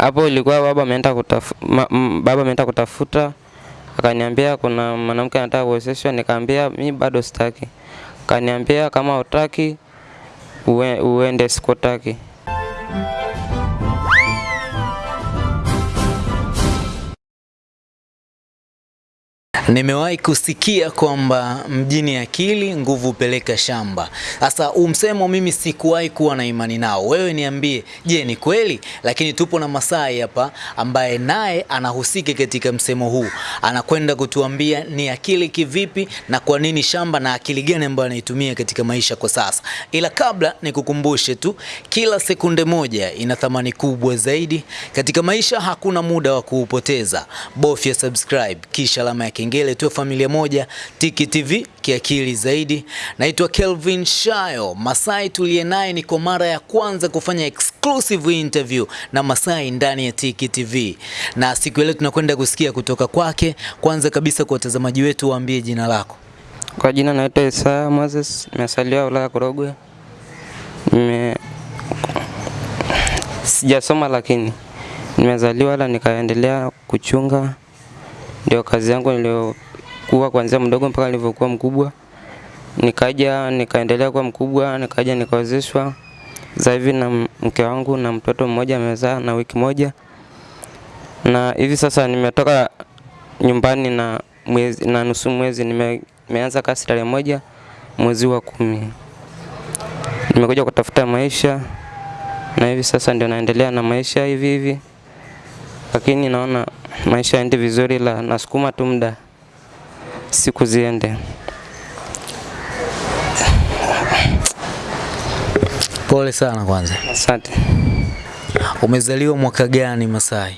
Hapo ilikuwa baba ameenda kutafuta baba ameenda kutafuta akaniambia kuna mwanamke anataka kuozeshwa, nikaambia mi bado sitaki. Akaniambia kama utaki ue, uende sikutaki. Nimewahi kusikia kwamba mjini akili nguvu peleka shamba. Sasa umsemo mimi sikuwahi kuwa na imani nao. Wewe niambie, je, ni kweli? Lakini tupo na Masai hapa ambaye naye anahusika katika msemo huu. Anakwenda kutuambia ni akili kivipi na kwa nini shamba na akili gani ambayo anaitumia katika maisha kwa sasa. Ila kabla nikukumbushe tu, kila sekunde moja ina thamani kubwa zaidi katika maisha. Hakuna muda wa kuupoteza, bofya subscribe kisha alama ya kengele, tuwe familia moja. Tiki TV kiakili zaidi. Naitwa Kelvin Shayo. Masai tuliye naye ni kwa mara ya kwanza kufanya exclusive interview na Masai ndani ya Tiki TV, na siku ile tunakwenda kusikia kutoka kwake. Kwanza kabisa, kwa watazamaji wetu, waambie jina lako. Kwa jina naitwa Isaya Moses, nimesaliwa wilaya Korogwe. Nime sijasoma lakini nimezaliwa la nikaendelea kuchunga, ndio kazi yangu niliyokuwa kuanzia mdogo mpaka nilivyokuwa mkubwa. Nikaja nikaendelea kuwa mkubwa, nikaja nikawezeshwa Sasa hivi na mke wangu na mtoto mmoja amezaa na wiki moja, na hivi sasa nimetoka nyumbani na mwezi na nusu mwezi nime, nimeanza kazi tarehe moja mwezi wa kumi. Nimekuja kutafuta maisha na hivi sasa ndio naendelea na maisha hivi hivi, lakini naona maisha yaende vizuri, la nasukuma tu muda siku ziende. Pole sana kwanza. Asante. Umezaliwa mwaka gani Masai?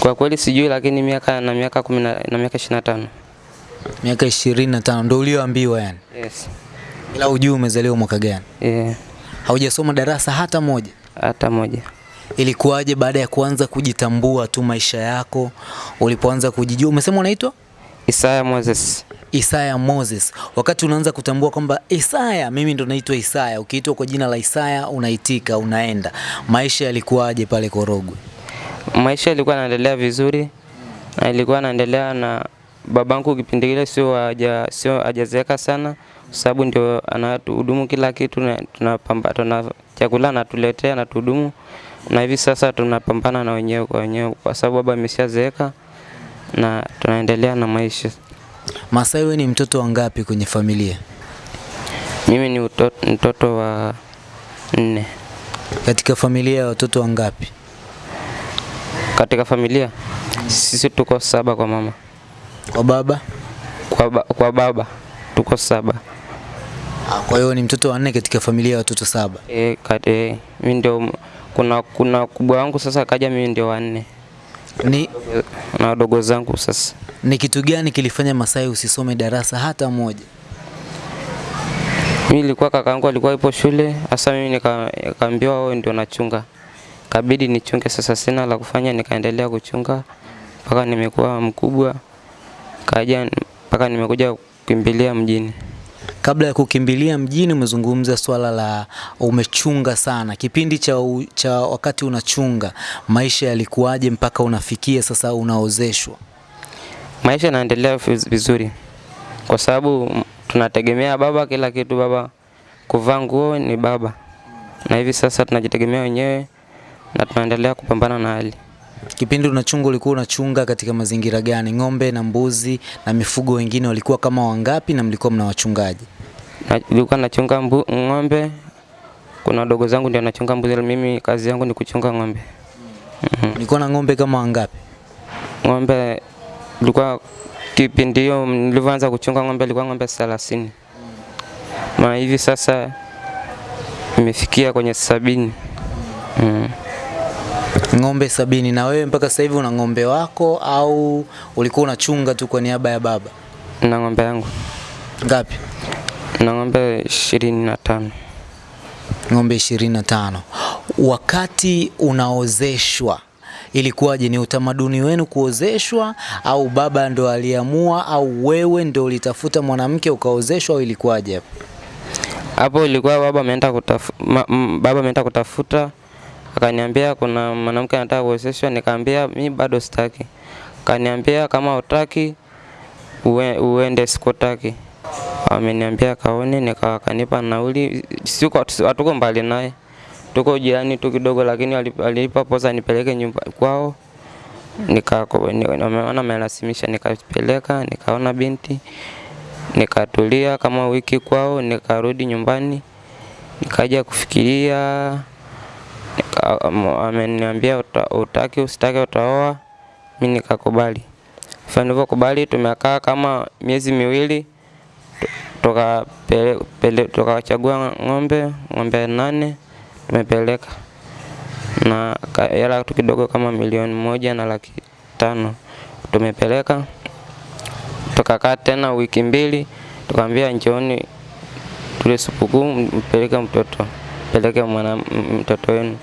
Kwa kweli sijui, lakini miaka na miaka kumi na na miaka ishirini na tano. Miaka 25 ndio ulioambiwa yani. Yes. Ila hujui umezaliwa mwaka gani? Yeah. Haujasoma darasa hata moja. Hata moja. Ilikuwaje baada ya kuanza kujitambua tu maisha yako, ulipoanza kujijua? Umesema unaitwa Isaya Moses. Isaya Moses. Wakati unaanza kutambua kwamba Isaya, mimi ndo naitwa Isaya, ukiitwa kwa jina la Isaya unaitika, unaenda. Maisha yalikuwaje pale Korogwe? Maisha yalikuwa yanaendelea vizuri na ilikuwa yanaendelea na babangu kipindi kile sio haja sio hajazeeka sana, sababu ndio anatuhudumu kila kitu, na tunapamba tuna chakula anatuletea anatuhudumu, na hivi sasa tunapambana na wenyewe kwa wenyewe, kwa sababu baba ameshazeeka na tunaendelea na maisha. Masai, wewe ni mtoto wa ngapi kwenye familia? Mimi ni utoto, mtoto wa nne Katika familia ya watoto wangapi? katika familia, sisi tuko saba kwa mama, Kwa baba? kwa, ba, kwa baba tuko saba. Ah, Kwa hiyo ni mtoto wa nne katika familia ya watoto saba. E, kat, e, mimi ndio kuna kuna kubwa wangu sasa kaja, mimi ndio wanne Ni, na wadogo zangu sasa. ni kitu gani kilifanya Masai usisome darasa hata moja? Mimi nilikuwa kakaangu alikuwa ipo shule, hasa mimi nika- nikaambiwa wewe ndio nachunga, kabidi nichunge. Sasa sina la kufanya, nikaendelea kuchunga mpaka nimekuwa mkubwa, kaja mpaka nimekuja kukimbilia mjini. Kabla ya kukimbilia mjini, umezungumza swala la umechunga sana. Kipindi cha, u, cha wakati unachunga, maisha yalikuwaje mpaka unafikia sasa unaozeshwa? Maisha yanaendelea vizuri kwa sababu tunategemea baba, kila kitu baba, kuvaa nguo ni baba, na hivi sasa tunajitegemea wenyewe na tunaendelea kupambana na hali. Kipindi unachunga ulikuwa unachunga katika mazingira gani? Ng'ombe na mbuzi na mifugo wengine walikuwa kama wangapi na mlikuwa mna wachungaji? Na- Nilikuwa nachunga mbu, ng'ombe, kuna wadogo zangu ndio nachunga mbuzi, mimi kazi yangu ni kuchunga ng'ombe. Nilikuwa na ng'ombe kama wangapi? Ng'ombe nilikuwa kipindi hiyo nilivyoanza kuchunga ng'ombe ilikuwa ng'ombe 30 na hivi sasa imefikia kwenye sabini. Mm. Ng'ombe sabini. Na wewe mpaka sasa hivi una ng'ombe wako au ulikuwa unachunga tu kwa niaba ya baba? na ng'ombe yangu Ngapi? na ng'ombe ishirini na tano. Ng'ombe 25. Wakati unaozeshwa ilikuwaje? Ni utamaduni wenu kuozeshwa au baba ndo aliamua au wewe ndo ulitafuta mwanamke ukaozeshwa au ilikuwaje? Hapo ilikuwa baba ameenda kutafuta, baba ameenda kutafuta Akaniambia kuna mwanamke anataka kuozeshwa, nikaambia mi bado sitaki. Akaniambia kama utaki ue, uende, sikutaki. Ameniambia kaone, nika akanipa nauli, siko hatuko mbali naye, tuko jirani tu kidogo, lakini alipa posa nipeleke nyumba kwao. Nika ameona amelasimisha, nikapeleka nikaona binti, nikatulia kama wiki kwao, nikarudi nyumbani, nikaja kufikiria ameniambia uta, utaki usitaki utaoa, mi nikakubali. Hivyo tumekaa kama miezi miwili. Tukachagua ng'ombe ng'ombe nane tumepeleka. Na hela tu kidogo kama milioni moja na laki tano. Tumepeleka. Tukakaa tena wiki mbili, tukaambia njooni tule supukuu, mpeleke mtoto, peleke mwana mtoto wenu.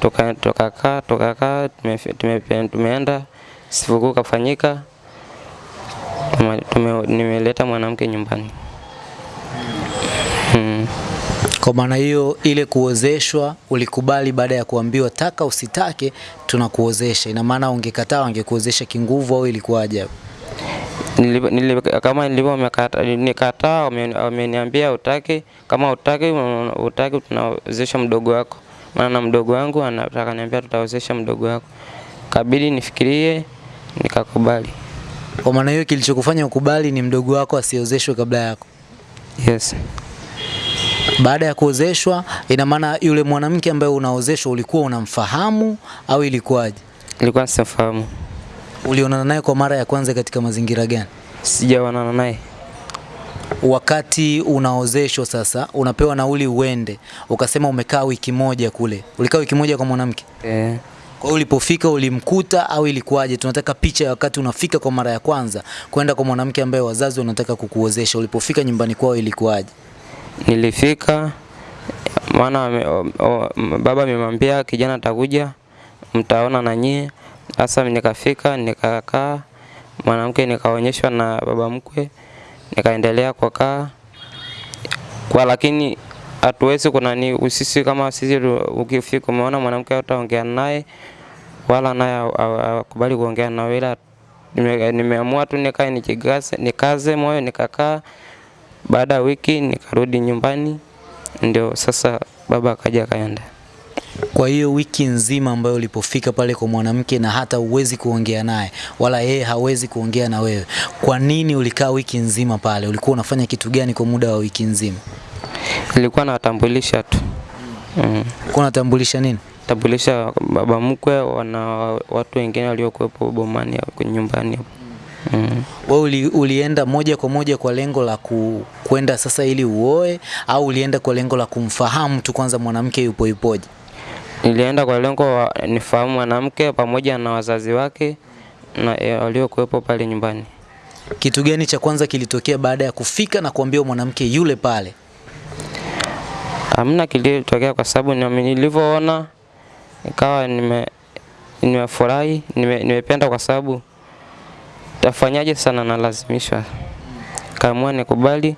Tuka- Tukakaa ka tumeenda tume- tumeenda sikukuu kafanyika, tume, tume, nimeleta mwanamke nyumbani mm. Kwa maana hiyo ile kuozeshwa ulikubali baada ya kuambiwa taka usitake tunakuozesha. Ina maana ungekataa wangekuozesha kinguvu au ilikuwaje? Nilipo- nili- kama nilivyo mekata- nikataa, wame- wameniambia utaki, kama utaki utaki tunawezesha mdogo wako, maana na mdogo wangu anataka niambia tutawezesha mdogo wako, kabidi nifikirie, nikakubali. Kwa maana hiyo kilichokufanya ukubali ni mdogo wako asiozeshwe kabla yako. Yes, Baada ya kuozeshwa, ina maana yule mwanamke ambaye unaozeshwa ulikuwa unamfahamu au ilikuwaje? Ilikuwa sifahamu, Ulionana naye kwa mara ya kwanza katika mazingira gani? sijaonana naye. Wakati unaozeshwa sasa, unapewa nauli uende, ukasema umekaa wiki moja kule, ulikaa wiki moja kwa mwanamke. Eh, Kwa hiyo ulipofika ulimkuta au ilikuwaje? Tunataka picha ya wakati unafika kwa mara ya kwanza kwenda kwa mwanamke ambaye wazazi wanataka kukuozesha. Ulipofika nyumbani kwao ilikuwaje? nilifika maana baba amemwambia kijana atakuja, mtaona na nyie. Sasa nikafika nikakaa, mwanamke nikaonyeshwa na baba mkwe, nikaendelea kukaa kwa, lakini hatuwezi kunani sisi kama sisi ukifika umeona mwanamke utaongea naye wala naye haw- kuongea na ila nimeamua tu nikae nikigase nikaze moyo nikakaa. Baada ya wiki nikarudi nyumbani, ndio sasa baba akaja akaenda. Kwa hiyo wiki nzima ambayo ulipofika pale kwa mwanamke na hata uwezi kuongea naye wala yeye hawezi kuongea na wewe, kwa nini ulikaa wiki nzima pale? Ulikuwa unafanya kitu gani kwa muda wa wiki nzima? Nilikuwa nawatambulisha tu mm. Ulikuwa unatambulisha nini? Tambulisha baba mkwe wana watu wengine waliokuwepo bomani hapo nyumbani hapo mm. Wewe uli, ulienda moja kwa moja kwa lengo la ku, kwenda sasa ili uoe au ulienda kwa lengo la kumfahamu tu kwanza mwanamke yupo yupoje? Nilienda kwa lengo nifahamu mwanamke pamoja na wazazi wake na e, waliokuwepo pale nyumbani. Kitu gani cha kwanza kilitokea baada ya kufika na kuambiwa mwanamke yule pale? Hamna kilitokea kwa sababu nilivyoona ikawa nime nimefurahi nime, nimependa kwa sababu tafanyaje sana nalazimishwa. Kaamua nikubali,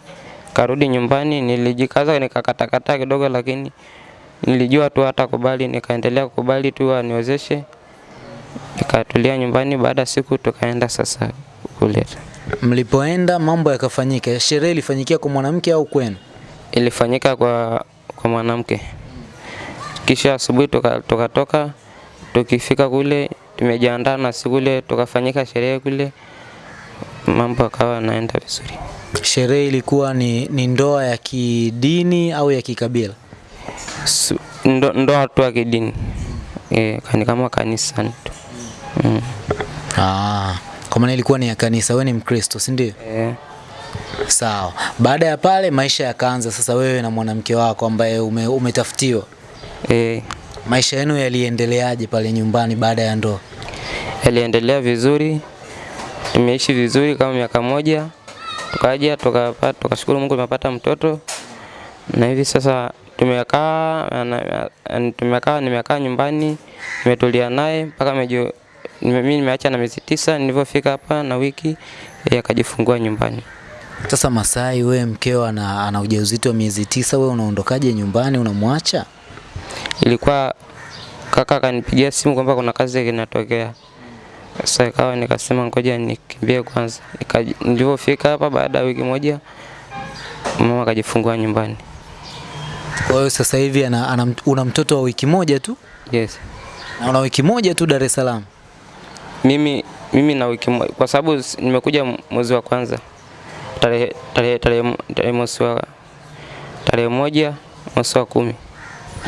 karudi nyumbani, nilijikaza nikakatakata kidogo, lakini nilijua tu hata kubali, nikaendelea kukubali tu aniwezeshe, nikatulia nyumbani. Baada ya siku tukaenda sasa kuleta. Mlipoenda mambo yakafanyika. Sherehe ilifanyikia kwa mwanamke au kwenu? ilifanyika kwa kwa mwanamke. Kisha asubuhi tuka- tukatoka tukifika kule tumejiandaa na siku ile tukafanyika sherehe kule, mambo akawa yanaenda vizuri. Sherehe ilikuwa ni, ni ndoa ya kidini au ya kikabila? Ndo, ndoa tu ya kidini e, kani kama kanisa tu mm. Ah, kwa maana ilikuwa ni ya kanisa. Wewe ni Mkristo, si ndio? e, Sawa. Baada ya pale maisha yakaanza sasa, wewe na mwanamke wako ambaye ume, umetafutiwa. e, Maisha yenu yaliendeleaje pale nyumbani baada ya ndoa? yaliendelea vizuri, tumeishi vizuri kama miaka moja, tukaja tukapata, tukashukuru Mungu tumepata mtoto, na hivi sasa tumekaa tumekaa nimekaa nyumbani nimetulia naye mpaka nime- mimi nimeacha na miezi tisa, nilivyofika hapa na wiki yakajifungua akajifungua nyumbani. Sasa Masai, we mkeo ana, ana ujauzito wa miezi tisa, we unaondokaje nyumbani? Unamwacha? Ilikuwa kaka akanipigia simu kwamba kuna kazi inatokea. Sasa ikawa nikasema ngoja nikimbie kwanza. Nilivyofika Nilipofika hapa baada ya wiki moja mama akajifungua nyumbani. Kwa hiyo sasa hivi ana, ana, una mtoto wa wiki moja tu Yes. na una wiki moja tu Dar es Salaam. Mimi mimi na wiki moja kwa sababu nimekuja mwezi wa kwanza tarehe tarehe tarehe tarehe mwezi wa tarehe moja mwezi wa kumi.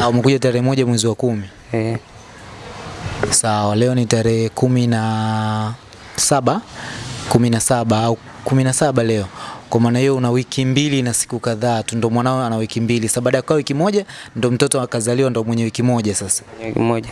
Au umekuja tarehe moja mwezi wa kumi. Eh, Sawa, leo ni tarehe kumi na saba kumi na saba au kumi na saba leo. Kwa maana hiyo una wiki mbili na siku kadhaa tu, ndo mwanao ana wiki mbili. Sasa baada ya kukaa wiki moja ndo mtoto akazaliwa, ndo mwenye wiki moja sasa. wiki moja.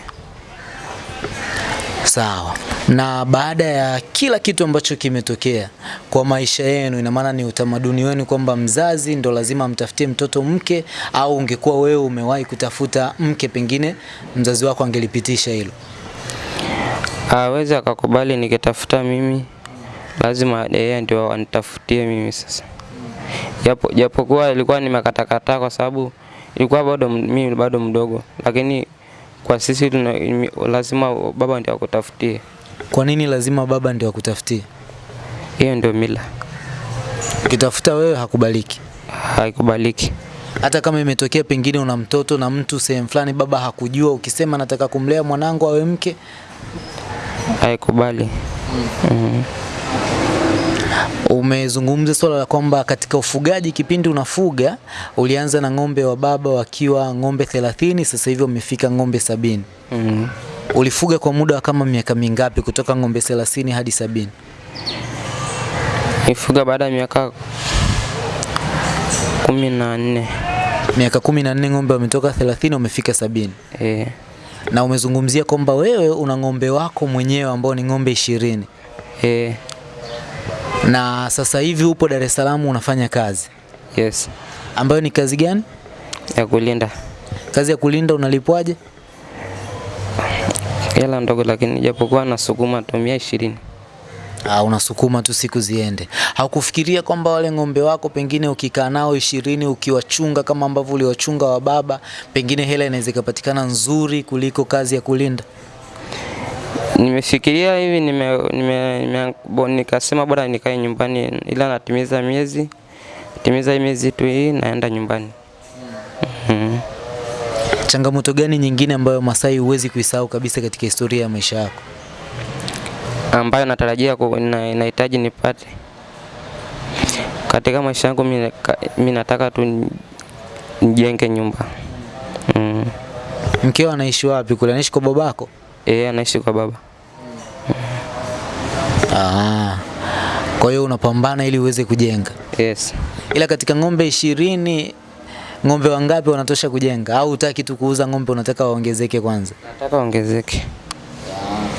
Sawa. Na baada ya kila kitu ambacho kimetokea kwa maisha yenu, ina maana ni utamaduni wenu kwamba mzazi ndo lazima amtafutie mtoto mke, au ungekuwa wewe umewahi kutafuta mke, pengine mzazi wako angelipitisha hilo? Aweza akakubali nikitafuta mimi, lazima yeye ndio anitafutie mimi sasa. Japo japokuwa ilikuwa nimekatakata kwa sababu ilikuwa bado mimi bado mdogo, lakini kwa sisi tuna, lazima baba ndio akutafutie. Kwa nini lazima baba ndio akutafutie? Hiyo ndio mila, Ukitafuta wewe hakubaliki. haikubaliki. Hata kama imetokea pengine una mtoto na mtu sehemu fulani, baba hakujua, ukisema nataka kumlea mwanangu awe mke, haikubali. Mm. Umezungumza swala la kwamba katika ufugaji, kipindi unafuga ulianza na ng'ombe wa baba wakiwa ng'ombe 30, sasa hivi umefika ng'ombe sabini. Mm. Ulifuga kwa muda wa kama miaka mingapi kutoka ng'ombe 30 hadi sabini? Nifuga baada ya miaka kumi na nne. Miaka kumi na nne ng'ombe wametoka 30 wamefika sabini. Eh, Na umezungumzia kwamba wewe una ng'ombe wako mwenyewe ambao ni ng'ombe ishirini eh, na sasa hivi upo Dar es Salaam unafanya kazi yes, ambayo ni kazi gani? ya kulinda Kazi ya kulinda. Unalipwaje? hela ndogo, lakini japokuwa nasukuma tumia ishirini. Ah, unasukuma tu siku ziende. Haukufikiria kwamba wale ng'ombe wako pengine ukikaa nao ishirini ukiwachunga kama ambavyo uliwachunga wa baba, pengine hela inaweza ikapatikana nzuri kuliko kazi ya kulinda? Nimefikiria hivi nime, nime, nime, bo, nikasema bora nikae nyumbani, ila natimiza miezi timiza miezi tu hii naenda nyumbani. Mm. Changamoto gani nyingine ambayo Masai huwezi kuisahau kabisa katika historia ya maisha yako? ambayo natarajia inahitaji na- nahitaji nipate katika maisha yangu. mimi nataka tu ni- nijenge nyumba mm. Mkeo anaishi wapi kule? Anaishi kwa babako? Eh, anaishi kwa baba. Ah. Kwa hiyo unapambana ili uweze kujenga. Yes. Ila katika ng'ombe ishirini ng'ombe wangapi wanatosha kujenga au utaki tu kuuza ng'ombe unataka waongezeke kwanza? Nataka waongezeke.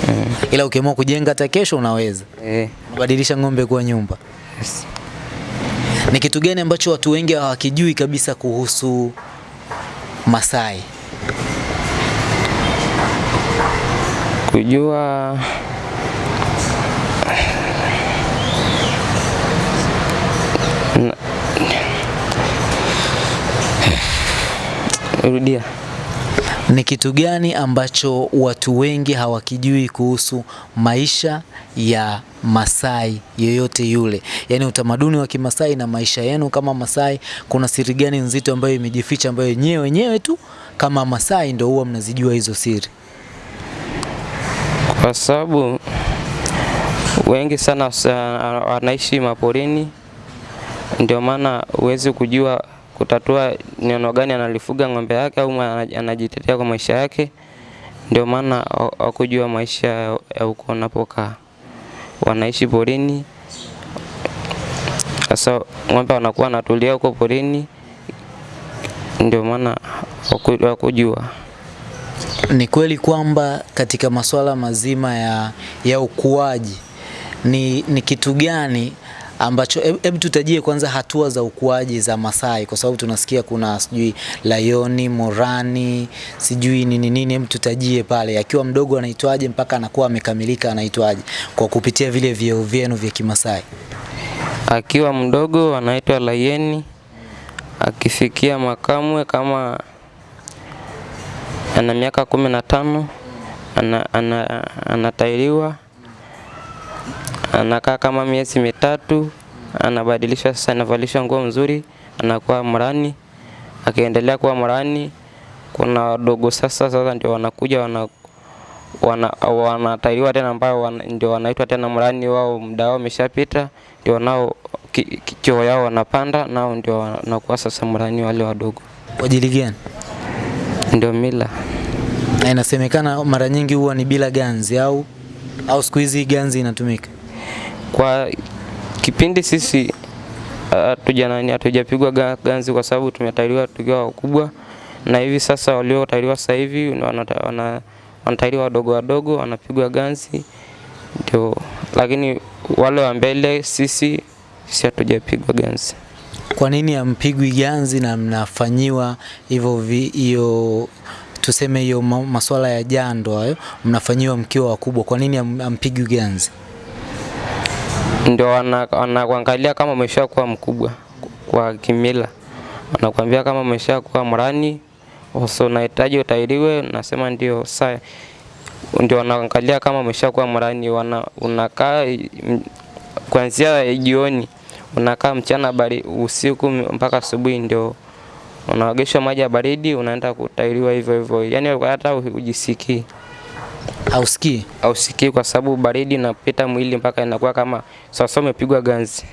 Yeah. Ila ukiamua kujenga hata kesho unaweza. Eh. Unabadilisha ng'ombe kuwa nyumba. Yes. Ni kitu gani ambacho watu wengi hawakijui kabisa kuhusu Masai? Kujua Rudia. Ni kitu gani ambacho watu wengi hawakijui kuhusu maisha ya Masai yoyote yule, yaani utamaduni wa Kimasai na maisha yenu kama Masai, kuna siri gani nzito ambayo imejificha ambayo nyewe wenyewe tu kama Masai ndio huwa mnazijua hizo siri? kwa sababu wengi sana wanaishi maporini, ndio maana huwezi kujua kutatua neno gani analifuga ng'ombe yake au anajitetea kwa maisha yake. Ndio maana wakujua maisha ya- huko wanapokaa, wanaishi porini. Sasa ng'ombe wanakuwa wanatulia huko porini, ndio maana wakujua. Ni kweli kwamba katika masuala mazima ya, ya ukuaji ni, ni kitu gani ambacho hebu tutajie kwanza hatua za ukuaji za Masai kwa sababu tunasikia kuna sijui Lioni, Morani, sijui nini nini, hebu tutajie pale. Akiwa mdogo anaitwaje mpaka anakuwa amekamilika anaitwaje? Kwa kupitia vile vyeo vyenu vya Kimasai. Akiwa mdogo anaitwa Lioni, akifikia makamwe kama ana miaka kumi na tano ana, ana, anatairiwa anakaa kama miezi mitatu, anabadilishwa sasa, anavalishwa nguo mzuri, anakuwa mrani. Akiendelea kuwa mrani, kuna wadogo sasa, sasa ndio wanakuja wana wana wanatairiwa tena, ambao wana, ndio wanaitwa tena mrani. Wao muda wao umeshapita, ndio nao ki- ki- yao wanapanda, nao ndio wanakuwa sasa mrani wale wadogo, Kwa ajili gani? ndio mila. Na inasemekana mara nyingi huwa ni bila ganzi au au siku hizi ganzi inatumika. Kwa kipindi sisi hatujanani hatujapigwa ga- ganzi kwa sababu tumetairiwa tukiwa wakubwa, na hivi sasa waliotairiwa sasa hivi wanata- wana- wanatairiwa wadogo wadogo wanapigwa ganzi ndio, lakini wale wa mbele sisi sisi hatujapigwa ganzi. Kwa nini ampigwi ganzi na mnafanyiwa hivyo hiyo tuseme hiyo ma- masuala ya jando hayo mnafanyiwa mkiwa wakubwa? Kwa nini ampigwi ganzi? Ndio wana- wanakuangalia kama umesha kuwa mkubwa kwa kimila, wanakuambia kama umesha kuwa mrani, so unahitaji utairiwe, nasema ndio. Saa ndio wanaangalia kama umeshakuwa mrani, unakaa kuanzia jioni unakaa mchana bari, usiku mpaka asubuhi, ndio unaogeshwa maji ya baridi, unaenda kutairiwa hivyo hivyo, yani hata ujisikii Hausikii? hausikii kwa sababu baridi inapita mwili mpaka inakuwa kama sasa umepigwa ganzi.